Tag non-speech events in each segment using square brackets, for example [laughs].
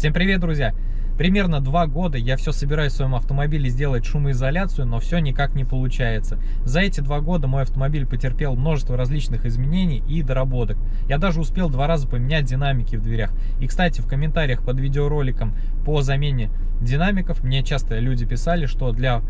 Всем привет, друзья! Примерно два года я все собираюсь в своем автомобиле сделать шумоизоляцию, но все никак не получается. За эти два года мой автомобиль потерпел множество различных изменений и доработок. Я даже успел два раза поменять динамики в дверях. И, кстати, в комментариях под видеороликом по замене динамиков мне часто люди писали, что для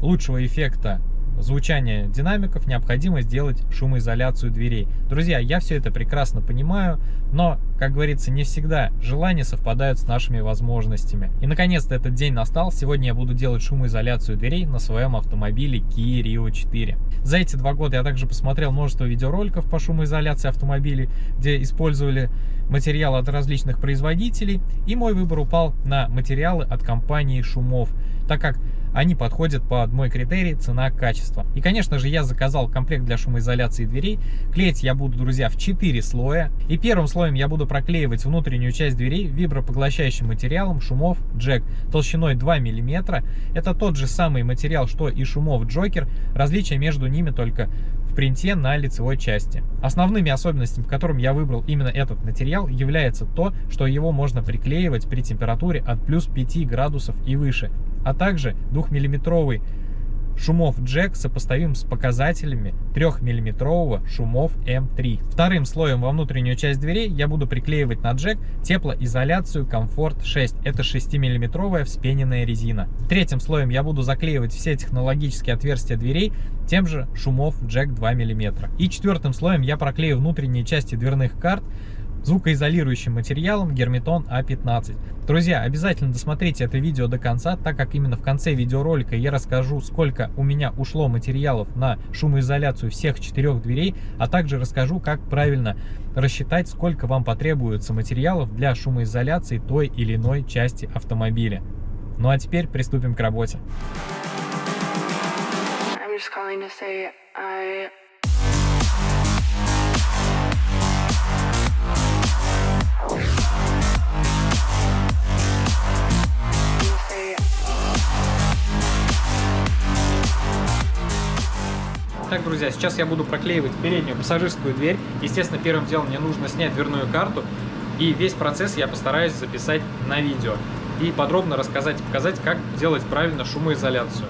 лучшего эффекта звучания динамиков необходимо сделать шумоизоляцию дверей. Друзья, я все это прекрасно понимаю, но, как говорится, не всегда желания совпадают с нашими возможностями. И, наконец-то, этот день настал. Сегодня я буду делать шумоизоляцию дверей на своем автомобиле Kia Rio 4. За эти два года я также посмотрел множество видеороликов по шумоизоляции автомобилей, где использовали материалы от различных производителей, и мой выбор упал на материалы от компании Шумов, так как они подходят под мой критерий цена-качество. И, конечно же, я заказал комплект для шумоизоляции дверей. Клеить я буду, друзья, в 4 слоя. И первым слоем я буду проклеивать внутреннюю часть дверей вибропоглощающим материалом шумов Джек толщиной 2 мм. Это тот же самый материал, что и шумов Джокер. Различие между ними только в принте на лицевой части. Основными особенностями, которым я выбрал именно этот материал, является то, что его можно приклеивать при температуре от плюс 5 градусов и выше а также 2-миллиметровый шумов джек сопоставим с показателями 3-миллиметрового шумов М3. Вторым слоем во внутреннюю часть дверей я буду приклеивать на джек теплоизоляцию Comfort 6. Это 6-миллиметровая вспененная резина. Третьим слоем я буду заклеивать все технологические отверстия дверей тем же шумов джек 2 мм. И четвертым слоем я проклею внутренние части дверных карт звукоизолирующим материалом Герметон А15. Друзья, обязательно досмотрите это видео до конца, так как именно в конце видеоролика я расскажу, сколько у меня ушло материалов на шумоизоляцию всех четырех дверей, а также расскажу, как правильно рассчитать, сколько вам потребуется материалов для шумоизоляции той или иной части автомобиля. Ну а теперь приступим к работе. I'm just calling to say I друзья, сейчас я буду проклеивать переднюю пассажирскую дверь. Естественно, первым делом мне нужно снять дверную карту. И весь процесс я постараюсь записать на видео. И подробно рассказать и показать, как делать правильно шумоизоляцию.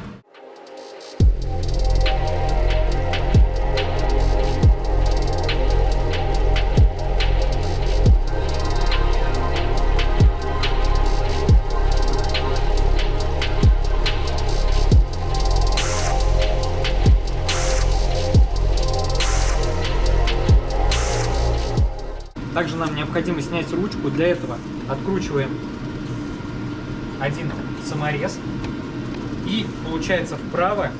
Также нам необходимо снять ручку. Для этого откручиваем один саморез и, получается, вправо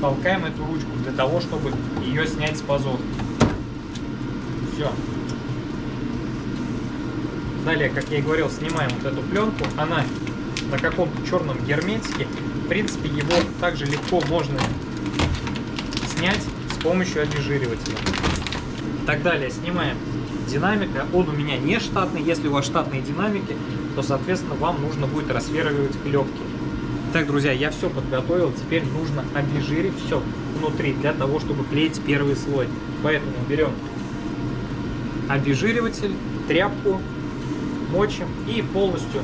толкаем эту ручку для того, чтобы ее снять с пазов. Все. Далее, как я и говорил, снимаем вот эту пленку. Она на каком-то черном герметике. В принципе, его также легко можно снять с помощью обезжиривателя. Так далее, снимаем динамика. Он у меня не штатный. Если у вас штатные динамики, то, соответственно, вам нужно будет рассверливать клепки. Так, друзья, я все подготовил. Теперь нужно обезжирить все внутри для того, чтобы клеить первый слой. Поэтому берем обезжириватель, тряпку, мочим и полностью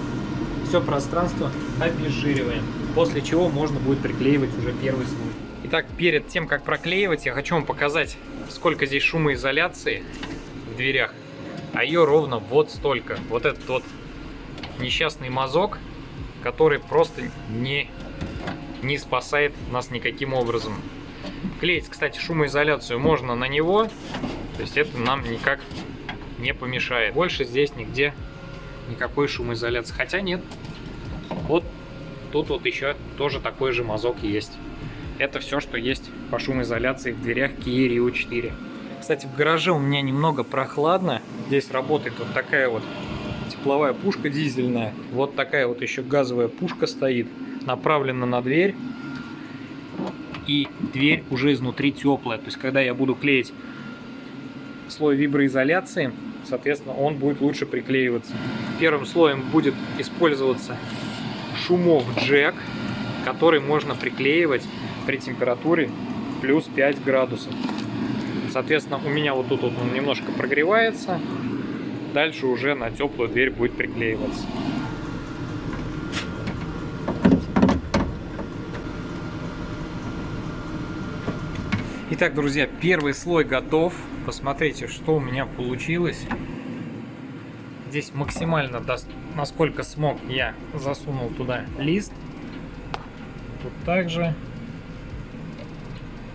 все пространство обезжириваем. После чего можно будет приклеивать уже первый слой. Итак, перед тем, как проклеивать, я хочу вам показать, сколько здесь шумоизоляции дверях, а ее ровно вот столько. Вот этот вот несчастный мазок, который просто не, не спасает нас никаким образом. Клеить, кстати, шумоизоляцию можно на него, то есть это нам никак не помешает. Больше здесь нигде никакой шумоизоляции. Хотя нет, вот тут вот еще тоже такой же мазок есть. Это все, что есть по шумоизоляции в дверях Kia Rio 4. Кстати, в гараже у меня немного прохладно. Здесь работает вот такая вот тепловая пушка дизельная. Вот такая вот еще газовая пушка стоит. Направлена на дверь. И дверь уже изнутри теплая. То есть, когда я буду клеить слой виброизоляции, соответственно, он будет лучше приклеиваться. Первым слоем будет использоваться шумов джек, который можно приклеивать при температуре плюс 5 градусов. Соответственно, у меня вот тут вот он немножко прогревается. Дальше уже на теплую дверь будет приклеиваться. Итак, друзья, первый слой готов. Посмотрите, что у меня получилось. Здесь максимально, насколько смог, я засунул туда лист. Тут также.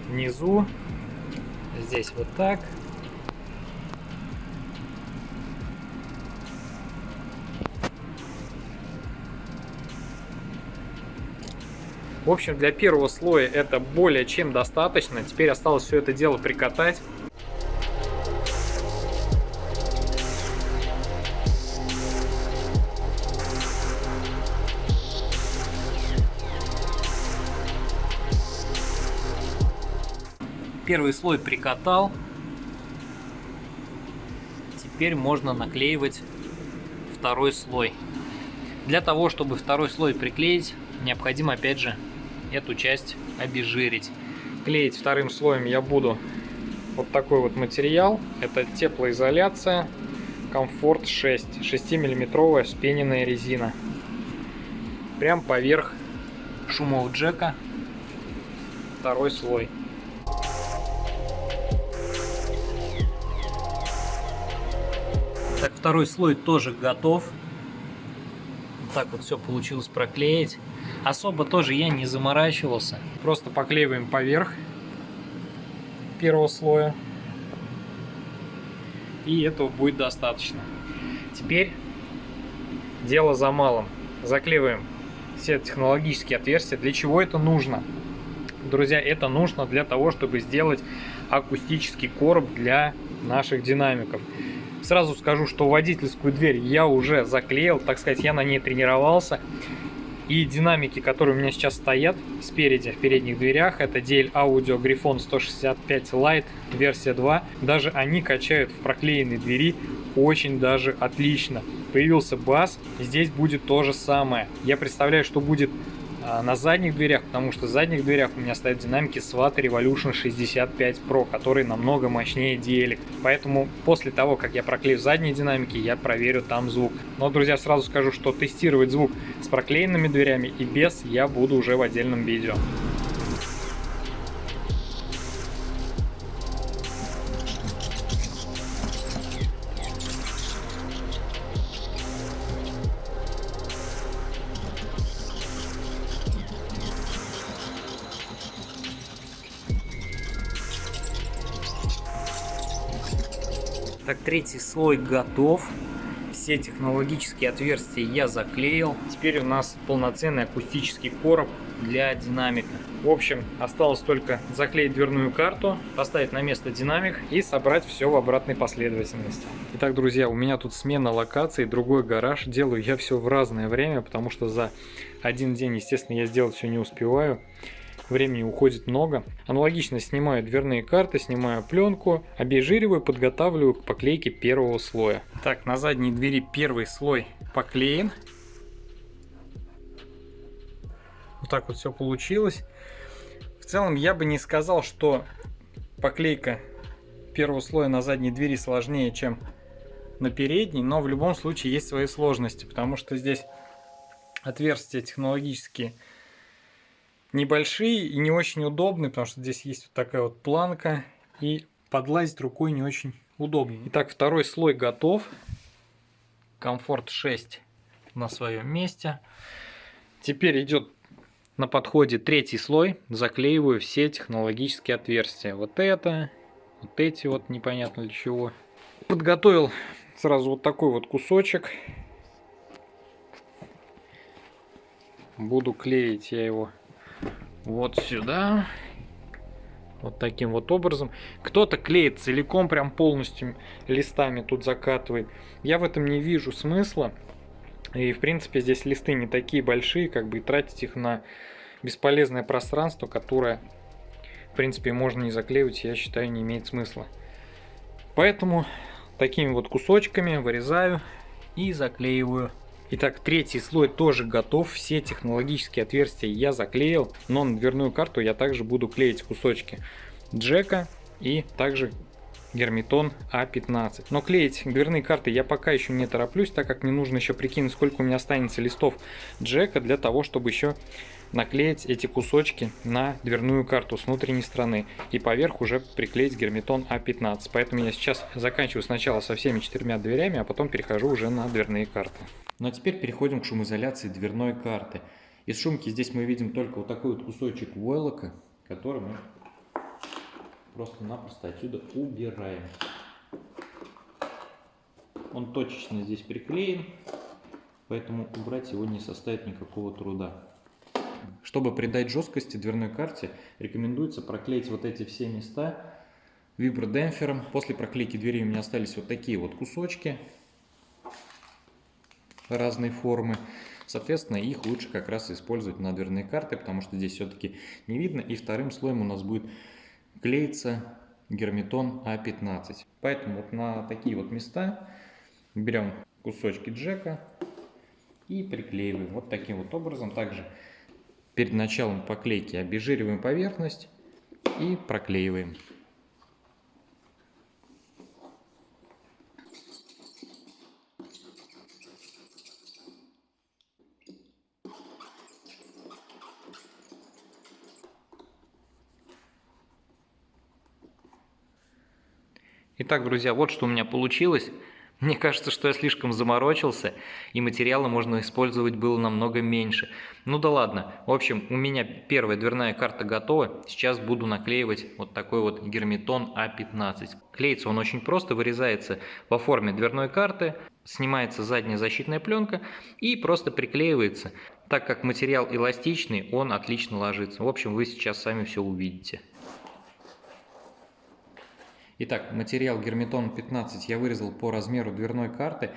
Внизу Здесь вот так. В общем, для первого слоя это более чем достаточно. Теперь осталось все это дело прикатать. Первый слой прикатал. Теперь можно наклеивать второй слой. Для того, чтобы второй слой приклеить, необходимо опять же эту часть обезжирить. Клеить вторым слоем я буду вот такой вот материал. Это теплоизоляция Комфорт 6. 6 миллиметровая вспененная резина. Прям поверх шумового джека второй слой. Второй слой тоже готов. Вот так вот все получилось проклеить. Особо тоже я не заморачивался. Просто поклеиваем поверх первого слоя. И этого будет достаточно. Теперь дело за малым. Заклеиваем все технологические отверстия. Для чего это нужно? Друзья, это нужно для того, чтобы сделать акустический короб для наших динамиков. Сразу скажу, что водительскую дверь я уже заклеил, так сказать, я на ней тренировался. И динамики, которые у меня сейчас стоят спереди, в передних дверях, это DL Audio Griffon 165 Lite версия 2. Даже они качают в проклеенной двери очень даже отлично. Появился бас, здесь будет то же самое. Я представляю, что будет на задних дверях, потому что в задних дверях у меня стоят динамики Swat Revolution 65 Pro, который намного мощнее DL. Поэтому после того, как я проклею задние динамики, я проверю там звук. Но, друзья, сразу скажу, что тестировать звук с проклеенными дверями и без я буду уже в отдельном видео. Так, третий слой готов. Все технологические отверстия я заклеил. Теперь у нас полноценный акустический короб для динамика. В общем, осталось только заклеить дверную карту, поставить на место динамик и собрать все в обратной последовательности. Итак, друзья, у меня тут смена локации, другой гараж. Делаю я все в разное время, потому что за один день, естественно, я сделать все не успеваю времени уходит много. Аналогично снимаю дверные карты, снимаю пленку, обезжириваю, подготавливаю к поклейке первого слоя. Так, на задней двери первый слой поклеен. Вот так вот все получилось. В целом я бы не сказал, что поклейка первого слоя на задней двери сложнее, чем на передней, но в любом случае есть свои сложности, потому что здесь отверстия технологические небольшие и не очень удобные, потому что здесь есть вот такая вот планка, и подлазить рукой не очень удобно. Итак, второй слой готов. Комфорт 6 на своем месте. Теперь идет на подходе третий слой. Заклеиваю все технологические отверстия. Вот это, вот эти вот непонятно для чего. Подготовил сразу вот такой вот кусочек. Буду клеить я его вот сюда. Вот таким вот образом. Кто-то клеит целиком, прям полностью листами тут закатывает. Я в этом не вижу смысла. И в принципе здесь листы не такие большие, как бы и тратить их на бесполезное пространство, которое в принципе можно не заклеивать, я считаю не имеет смысла. Поэтому такими вот кусочками вырезаю и заклеиваю Итак, третий слой тоже готов. Все технологические отверстия я заклеил. Но на дверную карту я также буду клеить кусочки джека и также Гермитон А15. Но клеить дверные карты я пока еще не тороплюсь, так как мне нужно еще прикинуть, сколько у меня останется листов джека для того, чтобы еще наклеить эти кусочки на дверную карту с внутренней стороны и поверх уже приклеить герметон А15. Поэтому я сейчас заканчиваю сначала со всеми четырьмя дверями, а потом перехожу уже на дверные карты. Ну а теперь переходим к шумоизоляции дверной карты. Из шумки здесь мы видим только вот такой вот кусочек войлока, который мы просто-напросто отсюда убираем. Он точечно здесь приклеен, поэтому убрать его не составит никакого труда. Чтобы придать жесткости дверной карте, рекомендуется проклеить вот эти все места вибродемпфером. После проклейки двери у меня остались вот такие вот кусочки разной формы. Соответственно, их лучше как раз использовать на дверные карты, потому что здесь все-таки не видно. И вторым слоем у нас будет клеится герметон А15. Поэтому вот на такие вот места берем кусочки джека и приклеиваем вот таким вот образом. Также перед началом поклейки обезжириваем поверхность и проклеиваем. Итак, друзья, вот что у меня получилось. Мне кажется, что я слишком заморочился, и материала можно использовать было намного меньше. Ну да ладно. В общем, у меня первая дверная карта готова. Сейчас буду наклеивать вот такой вот герметон А15. Клеится он очень просто, вырезается по форме дверной карты, снимается задняя защитная пленка и просто приклеивается. Так как материал эластичный, он отлично ложится. В общем, вы сейчас сами все увидите. Итак, материал Герметон 15 я вырезал по размеру дверной карты.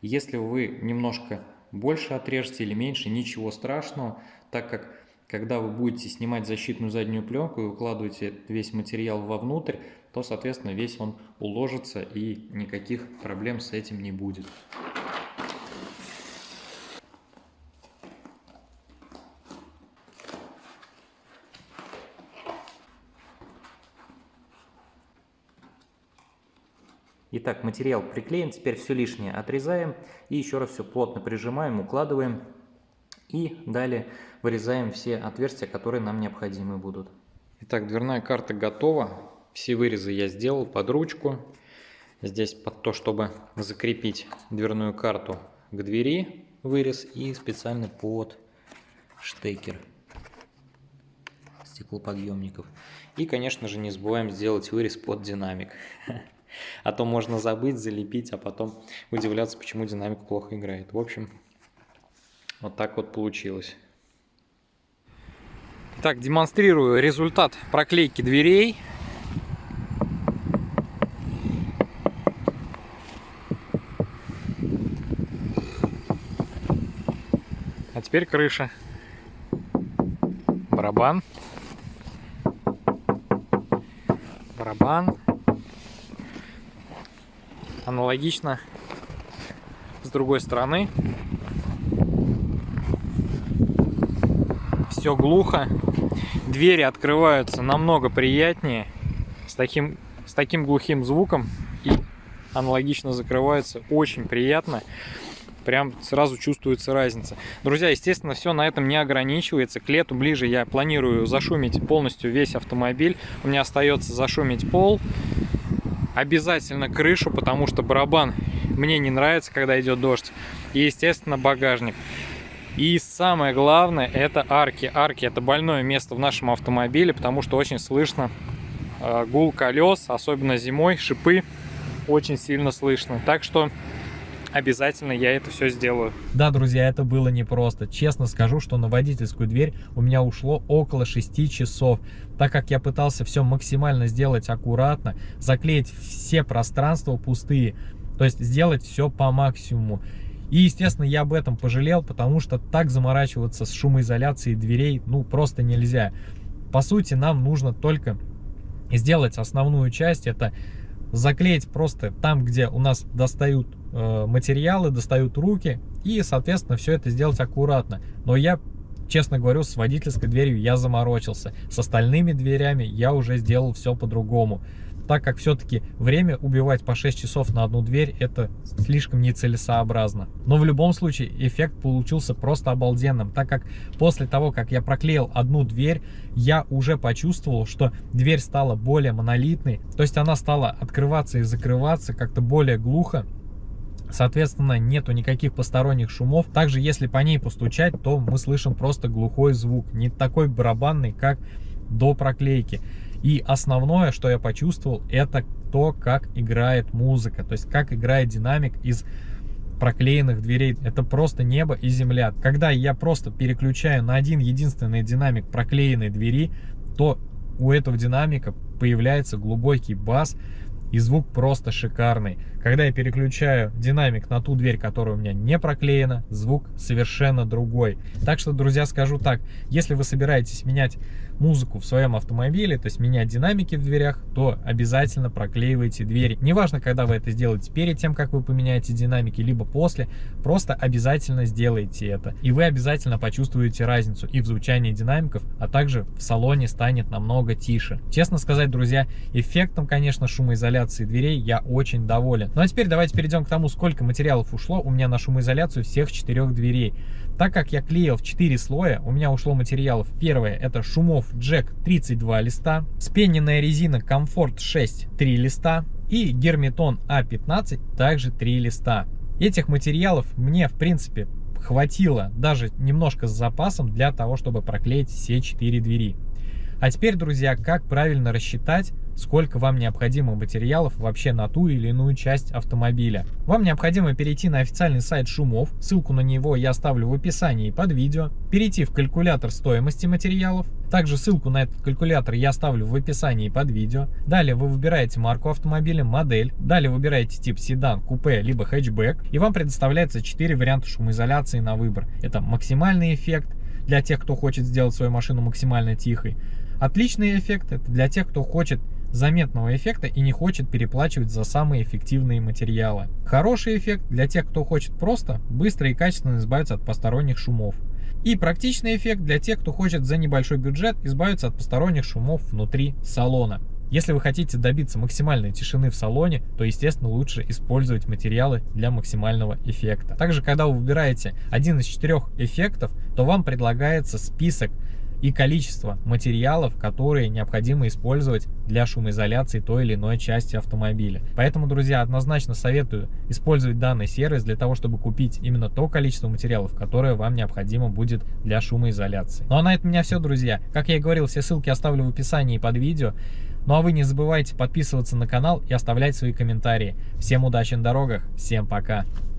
Если вы немножко больше отрежете или меньше, ничего страшного, так как когда вы будете снимать защитную заднюю пленку и укладываете весь материал вовнутрь, то, соответственно, весь он уложится и никаких проблем с этим не будет. Итак, материал приклеен, теперь все лишнее отрезаем и еще раз все плотно прижимаем, укладываем и далее вырезаем все отверстия, которые нам необходимы будут. Итак, дверная карта готова. Все вырезы я сделал под ручку. Здесь под то, чтобы закрепить дверную карту к двери вырез и специально под штекер стеклоподъемников. И, конечно же, не забываем сделать вырез под динамик. [laughs] А то можно забыть, залепить, а потом удивляться, почему динамик плохо играет. В общем, вот так вот получилось. Так, демонстрирую результат проклейки дверей. А теперь крыша. Барабан. Барабан. Аналогично с другой стороны. Все глухо. Двери открываются намного приятнее. С таким, с таким глухим звуком. И аналогично закрываются очень приятно. Прям сразу чувствуется разница. Друзья, естественно, все на этом не ограничивается. К лету ближе я планирую зашумить полностью весь автомобиль. У меня остается зашумить пол, обязательно крышу, потому что барабан мне не нравится, когда идет дождь. И, естественно, багажник. И самое главное, это арки. Арки это больное место в нашем автомобиле, потому что очень слышно э, гул колес, особенно зимой, шипы очень сильно слышно. Так что обязательно я это все сделаю. Да, друзья, это было непросто. Честно скажу, что на водительскую дверь у меня ушло около 6 часов, так как я пытался все максимально сделать аккуратно, заклеить все пространства пустые, то есть сделать все по максимуму. И, естественно, я об этом пожалел, потому что так заморачиваться с шумоизоляцией дверей, ну, просто нельзя. По сути, нам нужно только сделать основную часть, это заклеить просто там, где у нас достают материалы, достают руки, и, соответственно, все это сделать аккуратно. Но я, честно говорю, с водительской дверью я заморочился. С остальными дверями я уже сделал все по-другому. так как все-таки время убивать по 6 часов на одну дверь, это слишком нецелесообразно. Но в любом случае эффект получился просто обалденным, так как после того, как я проклеил одну дверь, я уже почувствовал, что дверь стала более монолитной, то есть она стала открываться и закрываться как-то более глухо, Соответственно, нету никаких посторонних шумов. Также, если по ней постучать, то мы слышим просто глухой звук. Не такой барабанный, как до проклейки. И основное, что я почувствовал, это то, как играет музыка. То есть, как играет динамик из проклеенных дверей. Это просто небо и земля. Когда я просто переключаю на один единственный динамик проклеенной двери, то у этого динамика появляется глубокий бас, и звук просто шикарный. Когда я переключаю динамик на ту дверь, которая у меня не проклеена, звук совершенно другой. Так что, друзья, скажу так, если вы собираетесь менять музыку в своем автомобиле, то есть менять динамики в дверях, то обязательно проклеивайте двери. Неважно, когда вы это сделаете, перед тем, как вы поменяете динамики, либо после, просто обязательно сделайте это. И вы обязательно почувствуете разницу и в звучании динамиков, а также в салоне станет намного тише. Честно сказать, друзья, эффектом, конечно, шумоизоляции дверей я очень доволен. Ну а теперь давайте перейдем к тому, сколько материалов ушло у меня на шумоизоляцию всех четырех дверей. Так как я клеил в 4 слоя, у меня ушло материалов. Первое это шумов Джек 32 листа, спененная резина Комфорт 6 3 листа и герметон А15 также 3 листа. Этих материалов мне в принципе хватило даже немножко с запасом для того, чтобы проклеить все 4 двери. А теперь, друзья, как правильно рассчитать, сколько вам необходимо материалов вообще на ту или иную часть автомобиля. Вам необходимо перейти на официальный сайт Шумов, ссылку на него я оставлю в описании под видео, перейти в калькулятор стоимости материалов, также ссылку на этот калькулятор я оставлю в описании под видео. Далее вы выбираете марку автомобиля, модель, далее выбираете тип седан, купе, либо хэтчбэк, и вам предоставляется 4 варианта шумоизоляции на выбор. Это максимальный эффект, для тех, кто хочет сделать свою машину максимально тихой, Отличный эффект это для тех, кто хочет заметного эффекта и не хочет переплачивать за самые эффективные материалы. Хороший эффект для тех, кто хочет просто быстро и качественно избавиться от посторонних шумов. И практичный эффект для тех, кто хочет за небольшой бюджет избавиться от посторонних шумов внутри салона. Если вы хотите добиться максимальной тишины в салоне, то, естественно, лучше использовать материалы для максимального эффекта. Также, когда вы выбираете один из четырех эффектов, то вам предлагается список и количество материалов, которые необходимо использовать для шумоизоляции той или иной части автомобиля. Поэтому, друзья, однозначно советую использовать данный сервис для того, чтобы купить именно то количество материалов, которое вам необходимо будет для шумоизоляции. Ну а на этом у меня все, друзья. Как я и говорил, все ссылки оставлю в описании под видео. Ну а вы не забывайте подписываться на канал и оставлять свои комментарии. Всем удачи на дорогах, всем пока!